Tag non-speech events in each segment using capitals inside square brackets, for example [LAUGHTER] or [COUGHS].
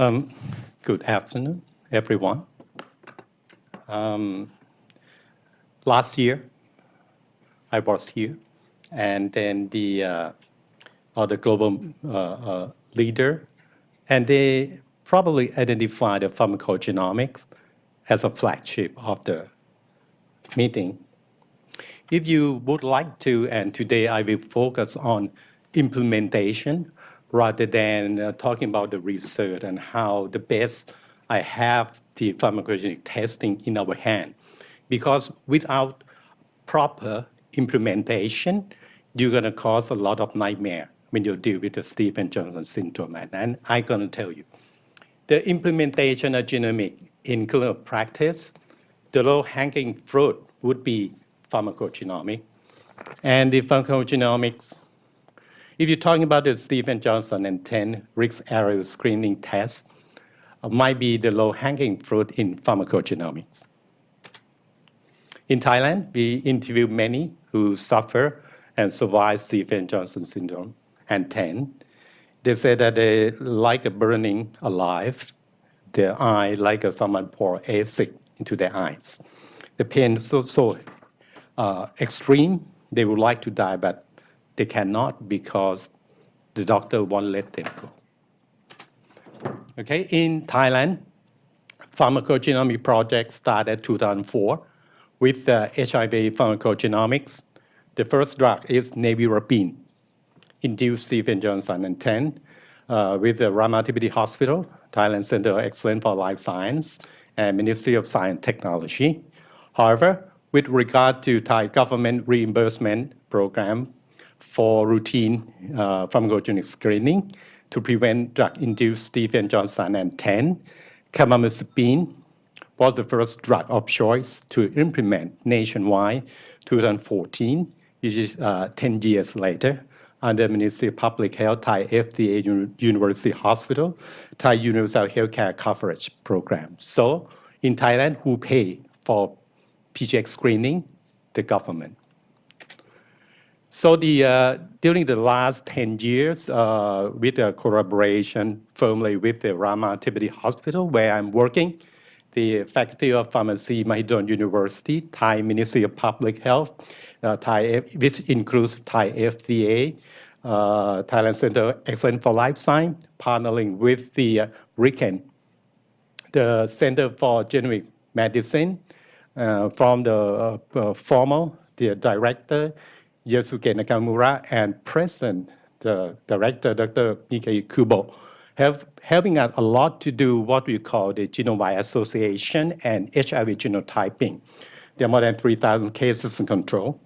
Um, good afternoon, everyone. Um, last year, I was here, and then the uh, other global uh, uh, leader, and they probably identified the pharmacogenomics as a flagship of the meeting. If you would like to, and today I will focus on implementation rather than uh, talking about the research and how the best I have the pharmacogenetic testing in our hand. Because without proper implementation, you're going to cause a lot of nightmare when you deal with the Stephen-Johnson syndrome. And I'm going to tell you, the implementation of genomic in clinical practice, the low-hanging fruit would be pharmacogenomic. And the pharmacogenomics if you're talking about the Stevens-Johnson and 10 risk area screening test, uh, might be the low-hanging fruit in pharmacogenomics. In Thailand, we interviewed many who suffer and survive Stevens-Johnson syndrome and 10. They said that they like a burning alive, their eye like someone pour acid into their eyes. The pain is so, so uh, extreme, they would like to die, but they cannot because the doctor won't let them go. Okay, in Thailand, pharmacogenomic project started 2004 with uh, HIV pharmacogenomics. The first drug is nevirapine, induced Stephen Johnson and 10 uh, with the Ramathipati Hospital, Thailand Center of Excellence for Life Science, and Ministry of Science Technology. However, with regard to Thai government reimbursement program for routine uh, pharmacogenic screening to prevent drug-induced Stevens-Johnson and 10. Carbamazepine was the first drug of choice to implement nationwide 2014, which is uh, 10 years later, under Ministry of Public Health, Thai FDA University Hospital, Thai Universal Healthcare Coverage Program. So in Thailand, who pay for PGX screening? The government. So the, uh, during the last 10 years, uh, with the collaboration firmly with the Rama Ramathipati Hospital, where I'm working, the Faculty of Pharmacy, Mahidol University, Thai Ministry of Public Health, uh, Thai, which includes Thai FDA, uh, Thailand Center Excellence for Life Science, partnering with the uh, RIKEN, the Center for Genomic Medicine, uh, from the uh, uh former, the director, Yosuke Nakamura and President, the director, Dr. Nikkei Kubo, have helping us a, lot to do what we call the genome wide association and HIV genotyping. There are more than 3,000 cases in control.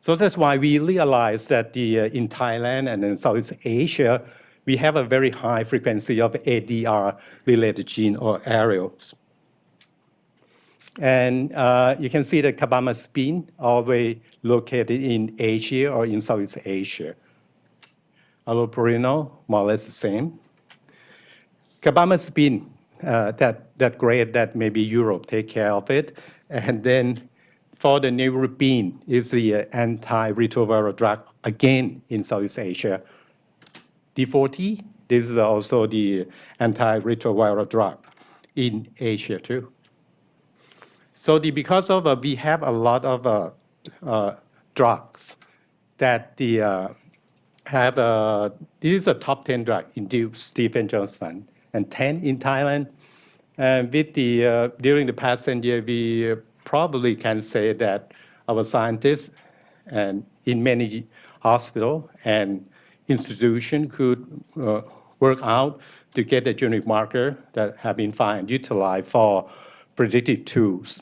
So that's why we realized that the, uh, in Thailand and in Southeast Asia, we have a very high frequency of ADR-related gene or alleles. And uh, you can see the carbamazepine always located in Asia or in Southeast Asia. Allopurinol, more or less the same. Carbamazepine, uh, that, that great that maybe Europe take care of it. And then for the nevirapine is the uh, antiretroviral drug again in Southeast Asia. D40, this is also the antiretroviral drug in Asia too. So the, because of uh, we have a lot of uh, uh, drugs that the uh, have uh, this is a top 10 drug induced Stephen Johnson and 10 in Thailand. And with the uh, during the past 10 years, we probably can say that our scientists and in many hospital and institution could work out to get the genetic marker that have been found utilized for predictive tools.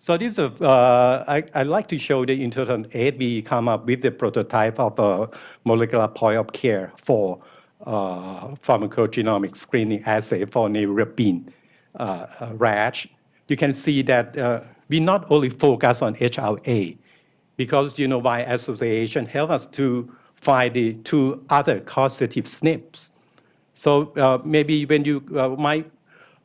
So this, uh, I, I like to show that in 2008, we come up with the prototype of a molecular point of care for uh, pharmacogenomic screening assay for nevirapine uh, uh rash. You can see that uh, we not only focus on HLA, because you know why association help us to find the two other causative SNPs. So uh, maybe when you might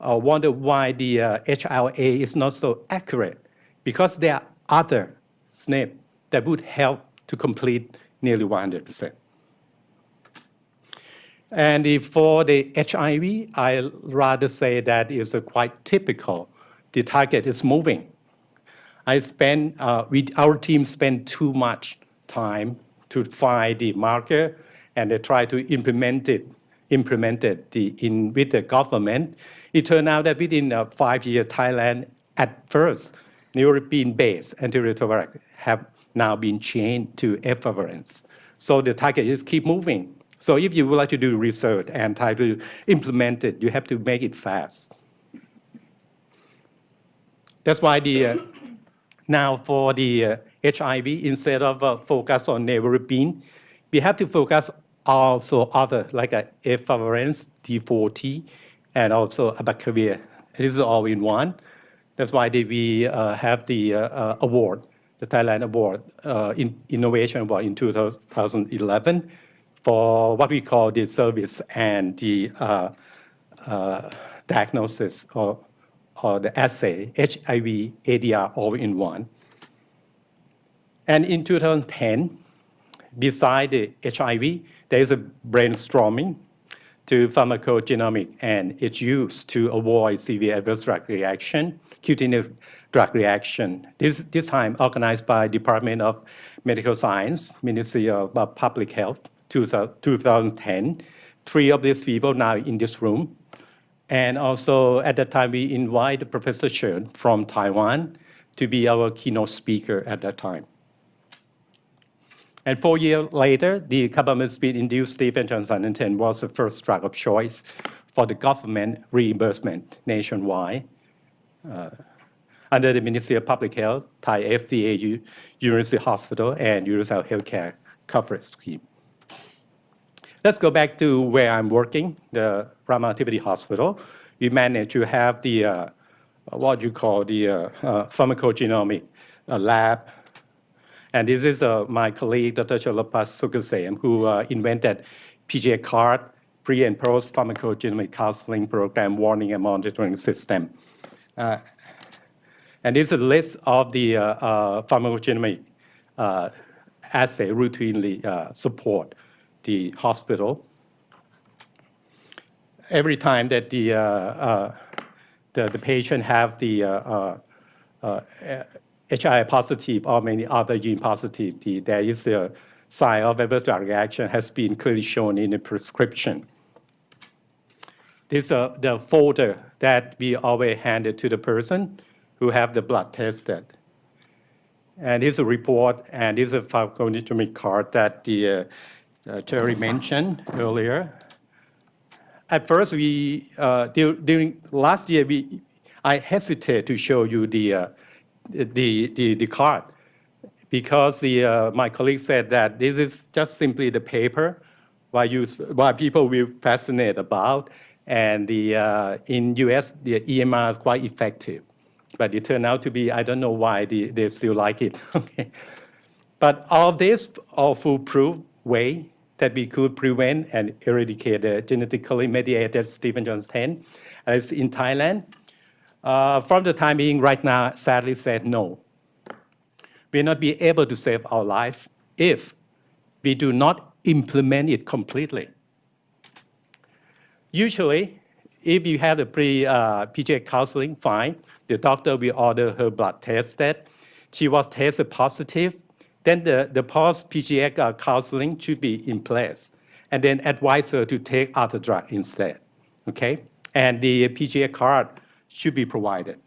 uh, wonder why the uh, HLA is not so accurate because there are other SNP that would help to complete nearly 100%. And for the HIV, I rather say that is quite typical. The target is moving. I spend, uh, we, our team spent too much time to find the marker and they try to implement it, implement it the, in, with the government. It turned out that within uh, five-year Thailand at first, European-based antiretroviral have now been changed to efavirenz. So the target is keep moving. So if you would like to do research and try to implement it, you have to make it fast. That's why the uh, now for the uh, HIV, instead of uh, focus on nevirapine, we have to focus also other like uh, efavirenz, D4T, and also abacavir. This is all in one. That's why we uh, have the uh, uh, award, the Thailand Award, uh, in Innovation Award in 2011 for what we call the service and the uh, uh, diagnosis or, or the assay, HIV, ADR all in one. And in 2010, beside the HIV, there is a brainstorming to pharmacogenomic and it's use to avoid severe adverse drug reaction, cutaneous drug reaction. This, this time organized by Department of Medical Science, Ministry of uh, Public Health, 2010. Three of these people now in this room. And also at that time, we invited Professor Chen from Taiwan to be our keynote speaker at that time. And four years later, the carbamazepine-induced Stevens Johnson 10 was the first drug of choice for the government reimbursement nationwide. Uh, under the Ministry of Public Health, Thai FDA, U University Hospital, and Universal Healthcare coverage scheme. Let's go back to where I'm working, the Ramathibodi Hospital. We managed to have the, uh, what you call the uh, uh, pharmacogenomic uh, lab and this is uh, my colleague, Dr. Cholapas Sugasem, who uh, invented PGA card, pre and post pharmacogenomic counseling program warning and monitoring system. Uh, and this is a list of the uh, uh, pharmacogenomic uh, assay routinely support the hospital. Every time that the, the, the, patient have the HI positive or many other gene positive, the, there is a sign of adverse drug reaction has been clearly shown in the prescription. This is uh, the folder that we always handed to the person who have the blood tested. And this is a report, and this is a pharmacogenomic card that the uh, uh, Terry mentioned earlier. At first, we uh, during last year, we I hesitate to show you the uh, the, the, the card because the, uh, my colleague said that this is just simply the paper why, you, why people will fascinate about. And the, uh, in US, the EMR is quite effective. But it turned out to be, I don't know why they, they still like it. [LAUGHS] But all this, all foolproof way that we could prevent and eradicate the genetically mediated Stevens-Johnson 10 as in Thailand uh, from the time being right now, sadly said no. We will not be able to save our life if we do not implement it completely. Usually, if you have a pre-PGA uh, counseling, fine. The doctor will order her blood tested. She was tested positive. Then the, the post-PGA uh, counseling should be in place. And then advise her to take other drug instead, okay? And the PGA card should be provided.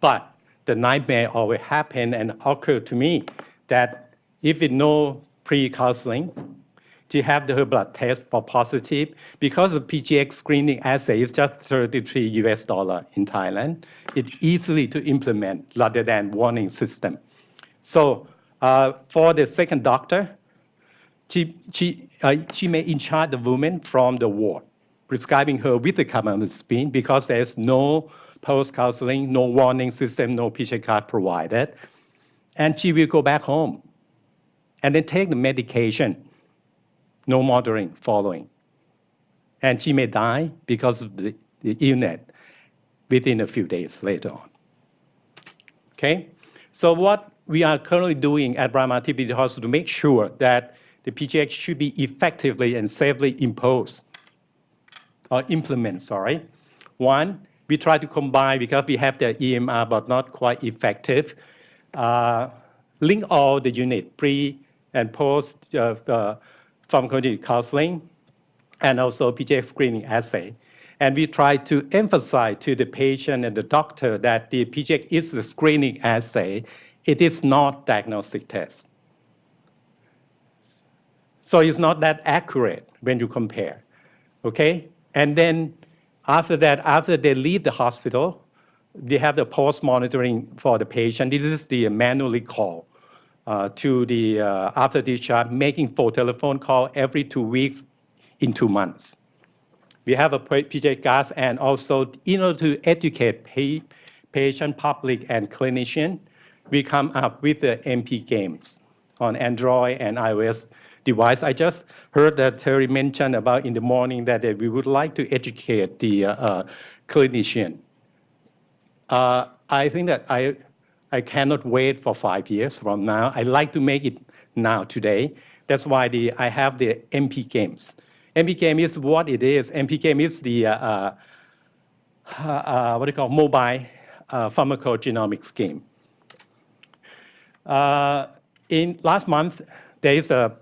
But the nightmare always happen and occur to me that if know pre-counseling, to have the blood test for positive, because the PGX screening assay is just 33 US dollar in Thailand, it's easily to implement rather than warning system. So uh, for the second doctor, she, she, uh, she may in charge the woman from the ward prescribing her with the carbamazepine because there's no post-counseling, no warning system, no PGA card provided. And she will go back home and then take the medication, no monitoring following. And she may die because of the, the illness within a few days later on. Okay? So what we are currently doing at Ramathibodi Hospital to make sure that the PGX should be effectively and safely imposed or implement, sorry. One, we try to combine because we have the EMR but not quite effective. Uh, link all the unit, pre and post uh, uh, pharmacology counseling, and also PGX screening assay. And we try to emphasize to the patient and the doctor that the PGX is the screening assay. It is not diagnostic test. So it's not that accurate when you compare, okay? And then after that, after they leave the hospital, they have the post monitoring for the patient. This is the manually call uh, to the uh, after discharge, making full telephone call every two weeks in two months. We have a PJ gas and also in order to educate patient, public, and clinician, we come up with the MP games on Android and iOS device. I just heard that Terry mentioned about in the morning that we would like to educate the uh, clinician. Uh, I think that I, I cannot wait for five years from now. I like to make it now, today. That's why the, I have the MP games. MP game is what it is. MP game is the uh, uh, uh, what do you call mobile uh, pharmacogenomics game. In last month, there is a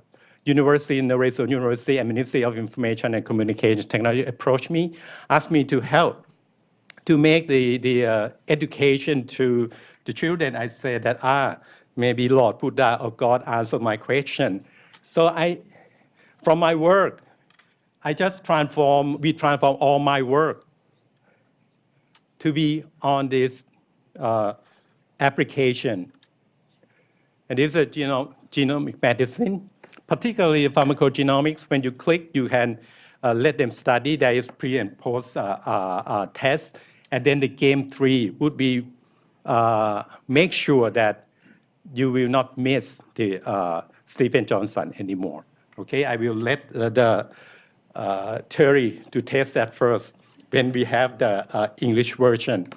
university, in the University and Ministry of Information and Communication Technology approached me, asked me to help to make the, the uh, education to the children. I said that, ah, maybe Lord Buddha or God answered my question. So I, from my work, I just transform, we transform all my work to be on this uh, application. And this is a know, genomic medicine, particularly pharmacogenomics. When you click, you can uh, let them study. There is pre and post uh, uh, uh tests. And then the game three would be uh, make sure that you will not miss the Stephen Johnson anymore. Okay, I will let the uh, Terry to test that first when we have the uh, English version.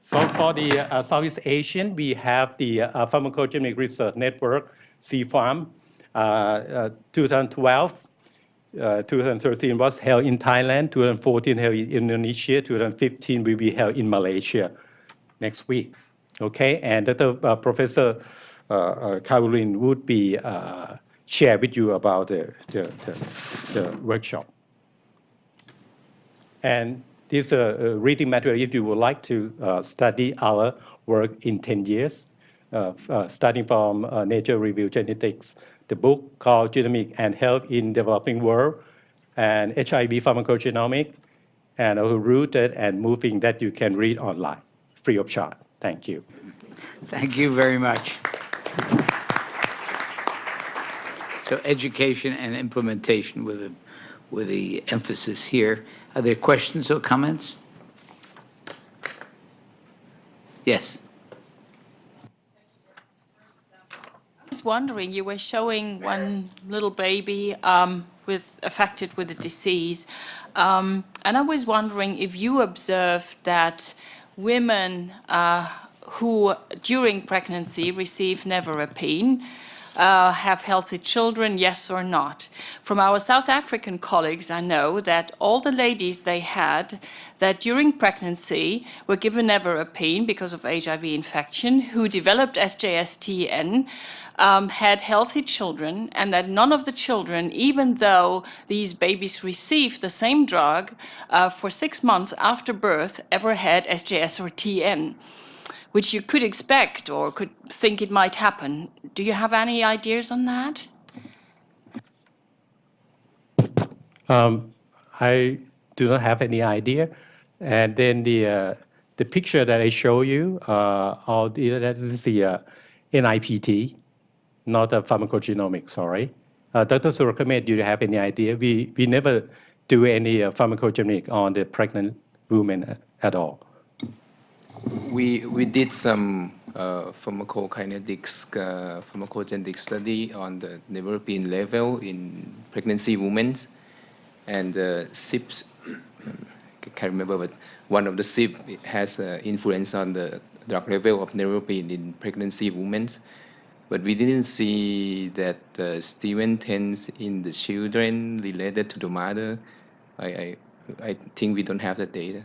So for the uh, Southeast Asian, we have the uh, Pharmacogenomic Research Network, CPharm, uh, 2012, 2013 was held in Thailand, 2014 held in Indonesia, 2015 will be held in Malaysia next week. Okay, and the, Professor Caroline would be share with you about the, the, the, the workshop. And this uh, uh, reading material, if you would like to uh, study our work in 10 years, uh, uh starting from uh, Nature Review Genetics, the book called Genomic and Health in Developing World, and HIV Pharmacogenomic, and a Rooted and Moving that you can read online, free of charge. Thank you. Thank you very much. So education and implementation with, a, with the emphasis here. Are there questions or comments? Yes. Wondering, you were showing one little baby um, with affected with a disease, um, and I was wondering if you observed that women uh, who during pregnancy receive nevirapine uh, have healthy children, yes or not. From our South African colleagues, I know that all the ladies they had that during pregnancy were given nevirapine because of HIV infection, who developed SJS/TN, um, had healthy children and that none of the children, even though these babies received the same drug uh, for six months after birth, ever had SJS or TN which you could expect or could think it might happen. Do you have any ideas on that? Um, I do not have any idea. And then the uh, the picture that I show you, uh, all the, that is the uh, NIPT, not a pharmacogenomics, sorry. Uh, Dr. Surakamit, do you have any idea? We, we never do any uh, pharmacogenomic on the pregnant women at all we we did some uh, pharmacokinetics, uh, pharmacogenetic study on the nevirapine level in pregnancy women, and uh, CYPs, I [COUGHS] can't remember, but one of the CYP has uh, influence on the drug level of nevirapine in pregnancy women. But we didn't see that uh, Stephen tends in the children related to the mother. I, I, I think we don't have the data.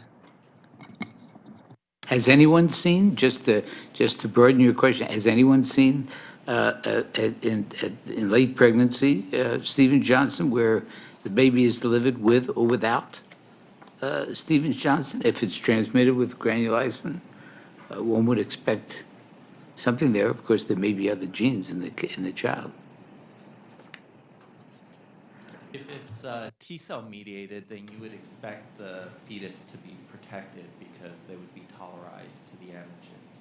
Has anyone seen, just to, just to burden your question, has anyone seen uh, uh, in, in late pregnancy, uh, Stephen Johnson, where the baby is delivered with or without uh, Stevens Johnson? If it's transmitted with granulocyte, uh, one would expect something there. Of course, there may be other genes in the, in the child. If it's uh, T-cell mediated, then you would expect the fetus to be protected because they would be tolerized to the antigens.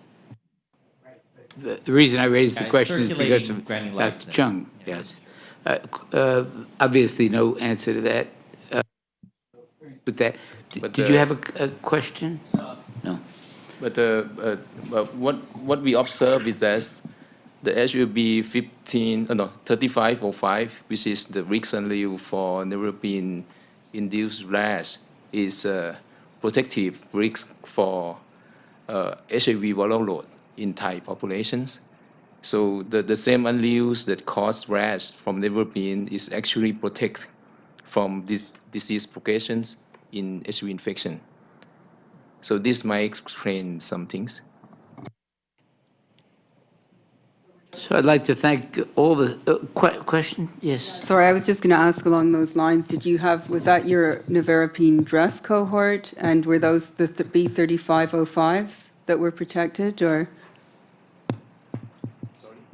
The the reason I raised the question is because of circulating Dr. Chung, Yeah. yes. Uh, uh, Obviously, no answer to that. Uh, With that, But, did you uh, have a a question? No. But uh, uh, but what what we observe is that the HUB 15, uh, no, 3505, which is the risk allele for neuropilin induced rash, is a protective risk for uh, HIV viral load in Thai populations. So the, the same alleles that cause rash from neuropilin is actually protect from this disease progressions in HIV infection. So this might explain some things. So I'd like to thank all the, uh, que- question? Yes. Sorry, I was just going to ask along those lines, did you have, was that your nevirapine dress cohort? And were those the B3505s that were protected, or?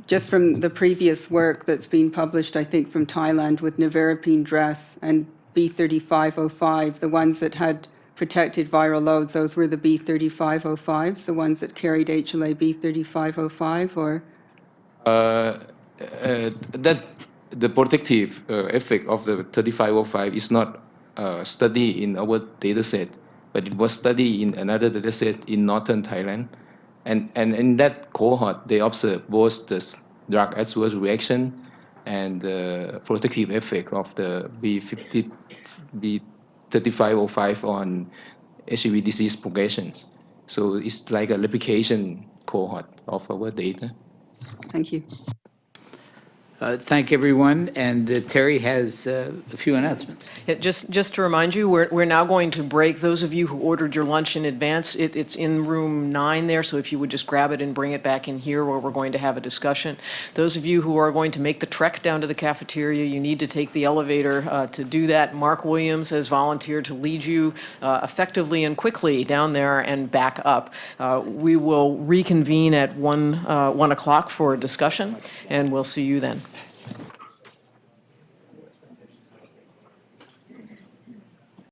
Just from the previous work that's been published, I think, from Thailand with nevirapine dress and B3505, the ones that had protected viral loads, those were the B3505s, the ones that carried HLA B3505, or? Uh, uh, that the protective uh, effect of the 3505 is not uh, studied in our data set, but it was studied in another data set in northern Thailand. And, and in that cohort, they observed both the drug adverse reaction and the protective effect of the B50, B3505 on HIV disease progressions. So it's like a replication cohort of our data. Thank you. Uh, Thank everyone, and uh, Terry has uh, a few announcements. Yeah, Just, just to remind you, we're, we're now going to break. Those of you who ordered your lunch in advance, it, it's in room nine there, so if you would just grab it and bring it back in here where we're going to have a discussion. Those of you who are going to make the trek down to the cafeteria, you need to take the elevator uh, to do that. Mark Williams has volunteered to lead you uh, effectively and quickly down there and back up. Uh, We will reconvene at one, uh, one o'clock for a discussion, and we'll see you then.